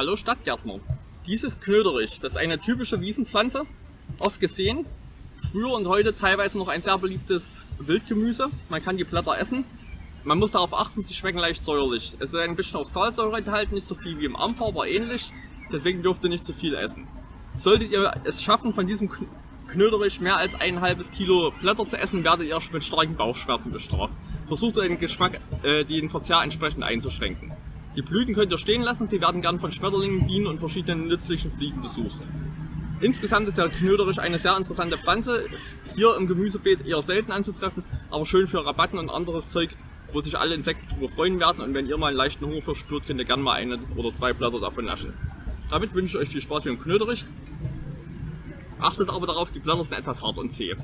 Hallo Stadtgärtner. Dieses Knöderich, das ist eine typische Wiesenpflanze, oft gesehen. Früher und heute teilweise noch ein sehr beliebtes Wildgemüse. Man kann die Blätter essen. Man muss darauf achten, sie schmecken leicht säuerlich. Es ist ein bisschen auch Salzsäure enthalten, nicht so viel wie im Ampfer, aber ähnlich. Deswegen dürft ihr nicht zu viel essen. Solltet ihr es schaffen, von diesem Knöderich mehr als ein halbes Kilo Blätter zu essen, werdet ihr mit starken Bauchschmerzen bestraft. Versucht den Geschmack, äh, den Verzehr entsprechend einzuschränken. Die Blüten könnt ihr stehen lassen, sie werden gern von Schmetterlingen, Bienen und verschiedenen nützlichen Fliegen besucht. Insgesamt ist der Knöderich eine sehr interessante Pflanze, hier im Gemüsebeet eher selten anzutreffen, aber schön für Rabatten und anderes Zeug, wo sich alle Insekten drüber freuen werden und wenn ihr mal einen leichten Hunger verspürt, könnt ihr gerne mal eine oder zwei Blätter davon naschen. Damit wünsche ich euch viel Spaß mit dem Knöderich. Achtet aber darauf, die Blätter sind etwas hart und zäh.